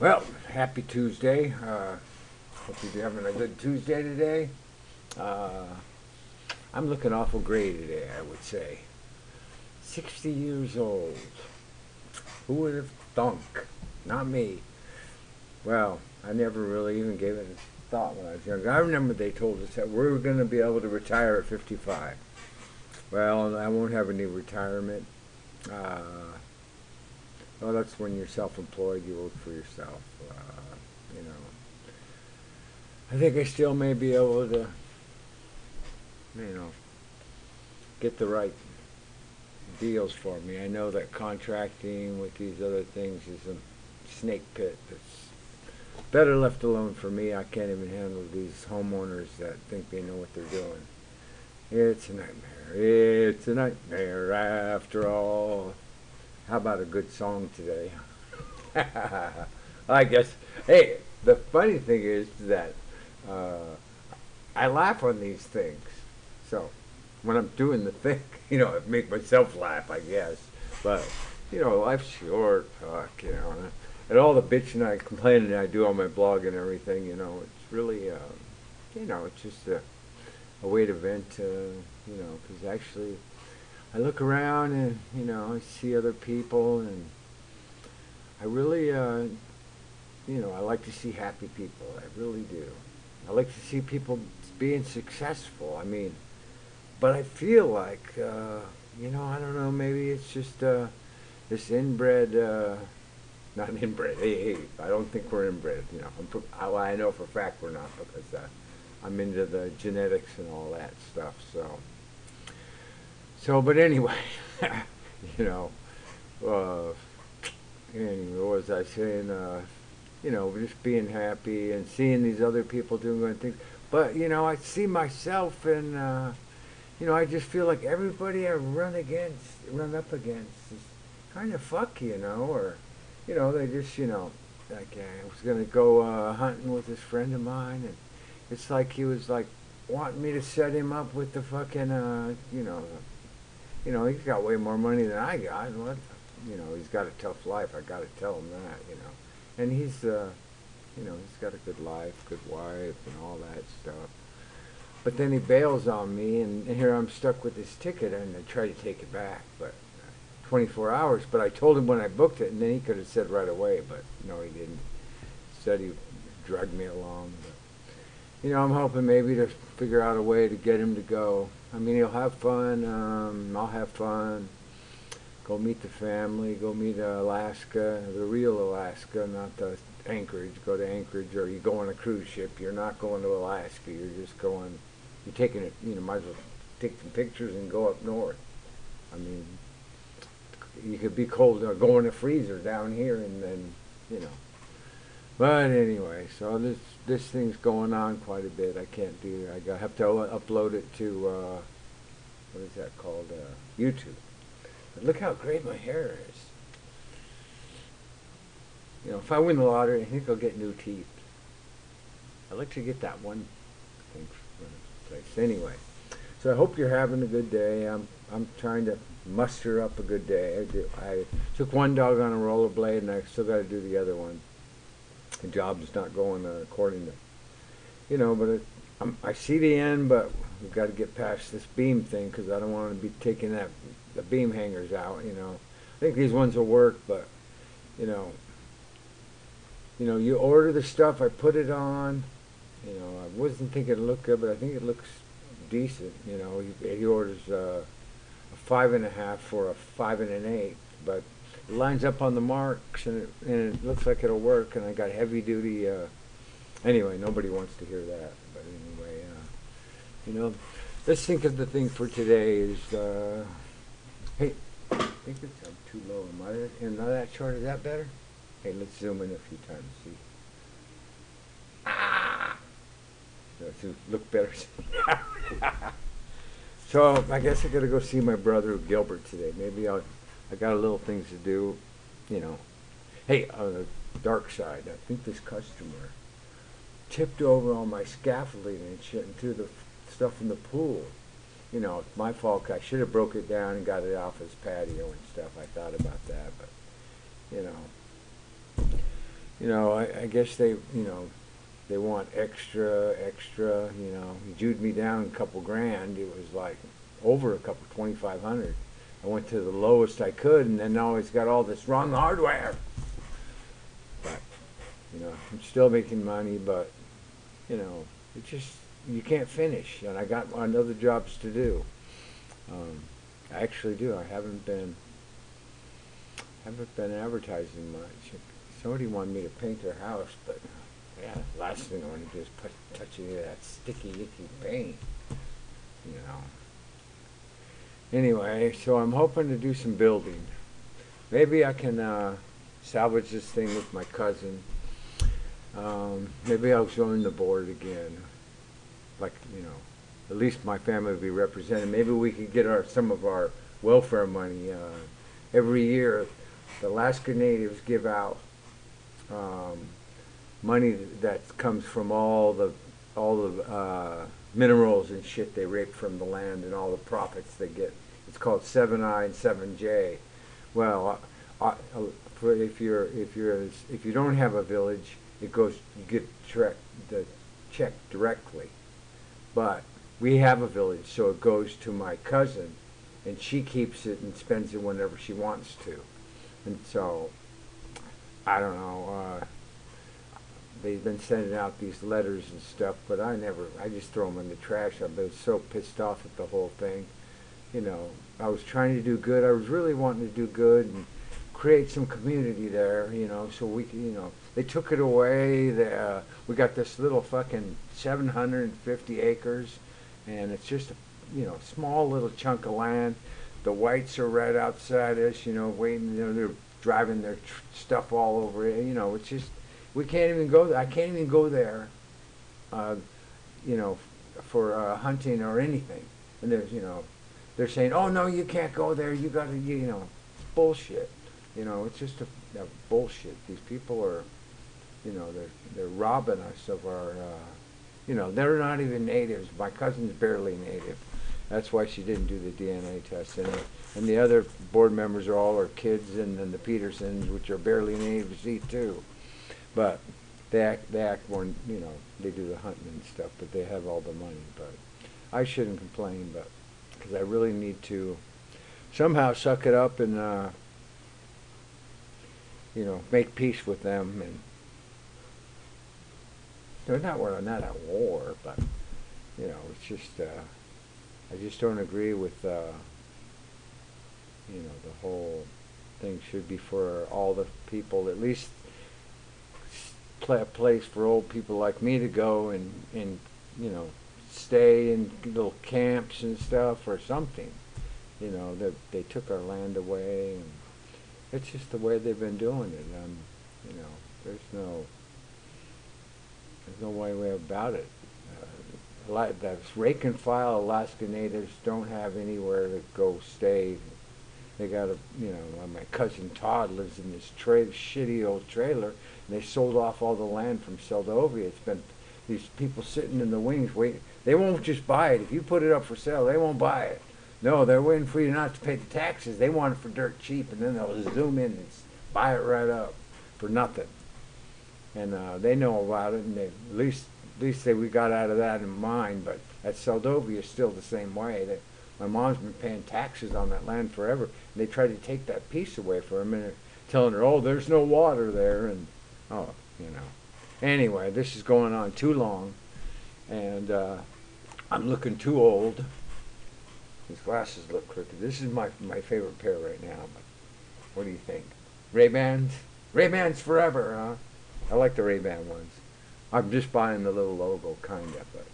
Well, happy Tuesday. Uh, hope you're having a good Tuesday today. Uh, I'm looking awful gray today, I would say. 60 years old. Who would have thunk? Not me. Well, I never really even gave it a thought when I was younger. I remember they told us that we were going to be able to retire at 55. Well, I won't have any retirement. Uh, well, that's when you're self-employed. You work for yourself. Uh, you know. I think I still may be able to, you know, get the right deals for me. I know that contracting with these other things is a snake pit that's better left alone for me. I can't even handle these homeowners that think they know what they're doing. It's a nightmare. It's a nightmare after all. How about a good song today? I guess. Hey, the funny thing is that uh, I laugh on these things. So when I'm doing the thing, you know, I make myself laugh, I guess. But you know, life's short. Fuck, you know. And, and all the bitching I complaining I do on my blog and everything, you know, it's really, uh, you know, it's just a, a way to vent, uh, you know, because actually I look around and you know I see other people and I really uh, you know I like to see happy people. I really do. I like to see people being successful. I mean but I feel like uh, you know I don't know maybe it's just uh, this inbred uh, not inbred hey, hey I don't think we're inbred you know. I'm, I, I know for a fact we're not because uh, I'm into the genetics and all that stuff so so, but anyway, you know, uh, anyway, what was I saying? Uh, you know, just being happy and seeing these other people doing good things. But, you know, I see myself and, uh, you know, I just feel like everybody I run against, run up against is kind of fuck, you know, or, you know, they just, you know, like I was going to go uh, hunting with this friend of mine and it's like he was like wanting me to set him up with the fucking, uh, you know, you know, he's got way more money than I got. What, you know, he's got a tough life. I got to tell him that, you know. And he's, uh, you know, he's got a good life, good wife, and all that stuff. But then he bails on me, and, here I'm stuck with this ticket, and I try to take it back, but uh, 24 hours. But I told him when I booked it, and then he could have said right away, but no, he didn't. Said he dragged me along. But, you know, I'm hoping maybe to figure out a way to get him to go. I mean, he'll have fun. Um, I'll have fun. Go meet the family. Go meet Alaska, the real Alaska, not the Anchorage. Go to Anchorage, or you go on a cruise ship. You're not going to Alaska. You're just going. You're taking it. You know, might as well take some pictures and go up north. I mean, you could be cold or go in a freezer down here, and then you know. But anyway, so this this thing's going on quite a bit. I can't do. I have to upload it to uh, what is that called? Uh, YouTube. But look how great my hair is. You know, if I win the lottery, I think I'll get new teeth. I'd like to get that one thing from place. Anyway, so I hope you're having a good day. I'm I'm trying to muster up a good day. I, do, I took one dog on a rollerblade, and I still got to do the other one the job's not going according to, you know, but it, i see the end, but we've got to get past this beam thing because I don't want to be taking that the beam hangers out, you know. I think these ones will work, but, you know, you know, you order the stuff, I put it on, you know, I wasn't thinking it looked good, but I think it looks decent, you know. He, he orders uh, a five and a half for a five and an eight, but lines up on the marks and it, and it looks like it'll work and I got heavy duty uh, anyway nobody wants to hear that but anyway uh, you know let's think of the thing for today is uh, hey I think it's I'm too low am I in that chart is that better? Hey let's zoom in a few times see. Ah! Look better? So I guess I gotta go see my brother Gilbert today maybe I'll I got a little things to do, you know. Hey, on the dark side, I think this customer tipped over all my scaffolding and shit and threw the stuff from the pool. You know, my fault. I should have broke it down and got it off his patio and stuff. I thought about that, but, you know. you know, I, I guess they, you know, they want extra, extra, you know. He jewed me down a couple grand. It was like over a couple, 2500 I went to the lowest I could, and then now he's got all this wrong hardware. But, you know, I'm still making money, but, you know, it just, you can't finish. And I got another jobs to do. Um, I actually do. I haven't been, haven't been advertising much. Somebody wanted me to paint their house, but yeah, last thing I want to do is put touch any of that sticky, icky paint. You know. Anyway, so I'm hoping to do some building. Maybe I can uh, salvage this thing with my cousin. Um, maybe I'll join the board again. Like you know, at least my family will be represented. Maybe we could get our some of our welfare money. Uh, every year, the Alaska Natives give out um, money that comes from all the all the uh, minerals and shit they rape from the land and all the profits they get. It's called 7I and 7J. Well, uh, for if you're if you're if you don't have a village, it goes you get the check directly. But we have a village, so it goes to my cousin, and she keeps it and spends it whenever she wants to. And so, I don't know. Uh, they've been sending out these letters and stuff, but I never. I just throw them in the trash. I've been so pissed off at the whole thing. You know, I was trying to do good. I was really wanting to do good and create some community there. You know, so we, you know, they took it away. They, uh, we got this little fucking 750 acres and it's just a you know small little chunk of land. The whites are right outside us, you know, waiting. You know, they're driving their stuff all over it. You know, it's just we can't even go. There. I can't even go there. Uh, you know, for uh, hunting or anything. And there's you know, they're saying, oh no, you can't go there. You got to you know, bullshit. You know, it's just a, a bullshit. These people are, you know, they're they're robbing us of our. Uh, you know, they're not even natives. My cousin's barely native. That's why she didn't do the DNA test. And, and the other board members are all our kids, and then the Petersons, which are barely natives, too. But they act, they act more, you know, they do the hunting and stuff, but they have all the money. But I shouldn't complain, but because I really need to somehow suck it up and, uh, you know, make peace with them and they're not we're not at war, but you know, it's just uh, I just don't agree with uh, you know the whole thing should be for all the people at least a place for old people like me to go and and you know stay in little camps and stuff or something. You know, they they took our land away and it's just the way they've been doing it. Um, you know, there's no there's no way about it. Uh, the rank and file Alaska Natives don't have anywhere to go stay. They got a, you know, my cousin Todd lives in this tra- shitty old trailer, and they sold off all the land from Seldovia. It's been these people sitting in the wings waiting. They won't just buy it. If you put it up for sale, they won't buy it. No, they're waiting for you not to pay the taxes. They want it for dirt cheap, and then they'll zoom in and buy it right up for nothing and uh, they know about it, and they at least at least they we got out of that in mind. But at Seldovia, still the same way. That my mom's been paying taxes on that land forever, and they tried to take that piece away from her, and telling her, "Oh, there's no water there," and oh, you know. Anyway, this is going on too long, and uh, I'm looking too old. These glasses look crooked. This is my my favorite pair right now. But what do you think? Ray Bans? Ray Bans forever, huh? I like the Ray-Ban ones. I'm just buying the little logo, kind of, but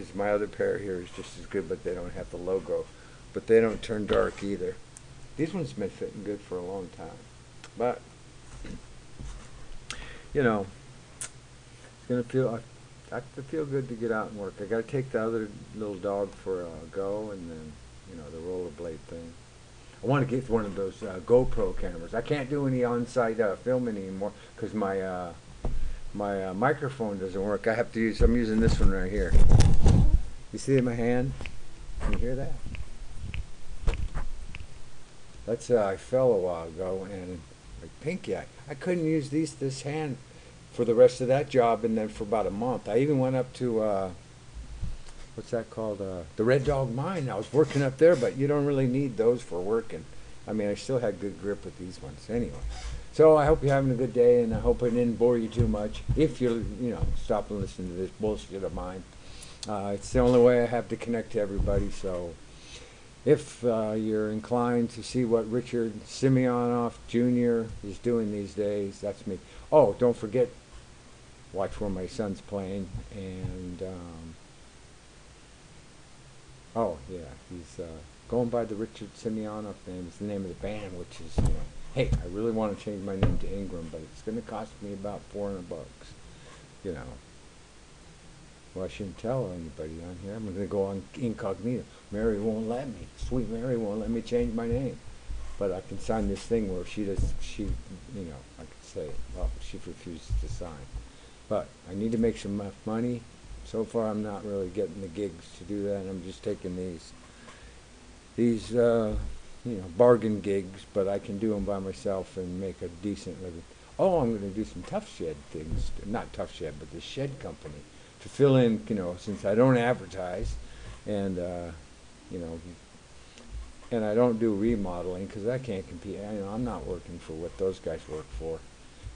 because my other pair here is just as good, but they don't have the logo. But they don't turn dark either. These ones have been fitting good for a long time. But, you know, it's going to feel, I, I feel good to get out and work. I got to take the other little dog for a go and then, you know, the rollerblade thing. I want to get one of those uh, GoPro cameras. I can't do any on-site uh, filming anymore because my uh, my uh, microphone doesn't work. I have to use, I'm using this one right here. You see my hand? Can you hear that? That's, uh, I fell a while ago and like pinky, I, I couldn't use these, this hand for the rest of that job, and then for about a month. I even went up to uh, what's that called? Uh, the Red Dog Mine. I was working up there, but you don't really need those for working. I mean, I still had good grip with these ones anyway. So I hope you're having a good day, and I hope I didn't bore you too much. If you're, you know, stop and listen to this bullshit of mine. Uh, it's the only way I have to connect to everybody. So if uh, you're inclined to see what Richard Simeonoff Jr. is doing these days, that's me. Oh, don't forget, watch where my son's playing, and um, oh yeah, he's uh, going by the Richard Simeonoff name. It's the name of the band, which is you know, hey, I really want to change my name to Ingram, but it's going to cost me about four hundred bucks, you know. Well, I shouldn't tell anybody on here. I'm going to go on incognito. Mary won't let me. Sweet Mary won't let me change my name. But I can sign this thing where she does, she, you know, I could say, well, she refuses to sign. But I need to make some enough money. So far, I'm not really getting the gigs to do that. I'm just taking these, these, uh, you know, bargain gigs, but I can do them by myself and make a decent living. Oh, I'm going to do some Tuff Shed things. Not Tuff Shed, but the shed company to fill in, you know, since I don't advertise, and uh, you know, and I don't do remodeling because I can't compete. I, you know, I'm not working for what those guys work for.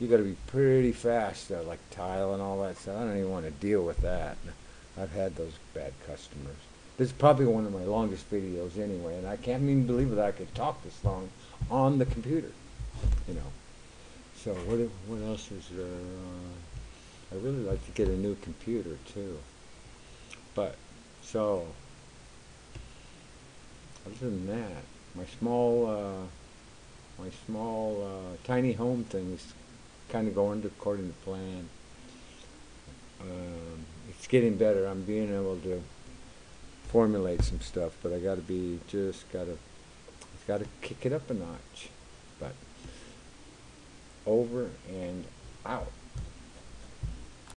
You got to be pretty fast, uh, like tile and all that stuff. I don't even want to deal with that. I've had those bad customers. This is probably one of my longest videos anyway, and I can't even believe that I could talk this long on the computer. You know. So what? What else is there? Uh, I really like to get a new computer too. But, so, other than that, my small, uh, my small, uh, tiny home thing's kind of going according to plan. Um, it's getting better. I'm being able to formulate some stuff, but I got to be just got to, got to kick it up a notch. But over and out.